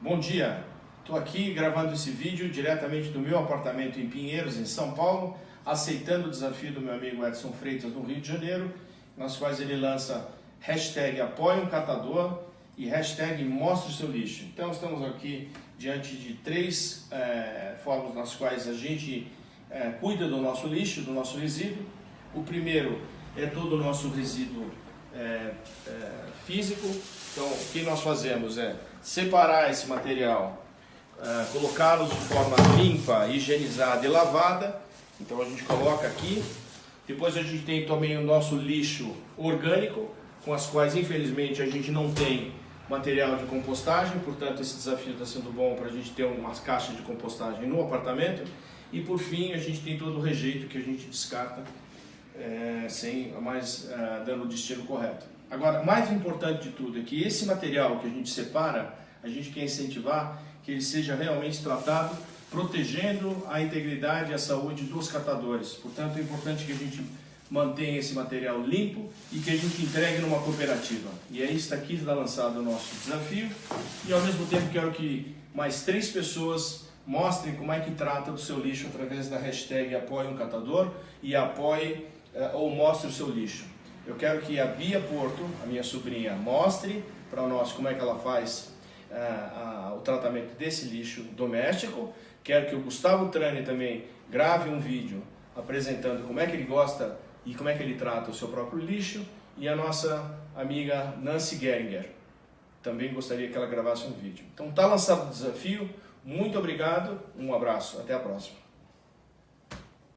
Bom dia, estou aqui gravando esse vídeo diretamente do meu apartamento em Pinheiros, em São Paulo, aceitando o desafio do meu amigo Edson Freitas no Rio de Janeiro, nas quais ele lança hashtag apoia um catador e hashtag o seu lixo. Então estamos aqui diante de três é, formas nas quais a gente é, cuida do nosso lixo, do nosso resíduo. O primeiro é todo o nosso resíduo é, físico, então o que nós fazemos é separar esse material, uh, colocá-los de forma limpa, higienizada e lavada. Então a gente coloca aqui. Depois a gente tem também o nosso lixo orgânico, com as quais infelizmente a gente não tem material de compostagem, portanto esse desafio está sendo bom para a gente ter umas caixas de compostagem no apartamento. E por fim a gente tem todo o rejeito que a gente descarta é, sem mais é, dando o destino correto. Agora, mais importante de tudo é que esse material que a gente separa, a gente quer incentivar que ele seja realmente tratado protegendo a integridade e a saúde dos catadores. Portanto, é importante que a gente mantenha esse material limpo e que a gente entregue numa cooperativa. E aí está aqui está lançado o nosso desafio e ao mesmo tempo quero que mais três pessoas mostrem como é que trata do seu lixo através da hashtag apoie um catador e apoie eh, ou mostre o seu lixo. Eu quero que a Bia Porto, a minha sobrinha, mostre para nós como é que ela faz a, o tratamento desse lixo doméstico. Quero que o Gustavo Trani também grave um vídeo apresentando como é que ele gosta e como é que ele trata o seu próprio lixo. E a nossa amiga Nancy Geringer também gostaria que ela gravasse um vídeo. Então está lançado o desafio. Muito obrigado, um abraço, até a próxima.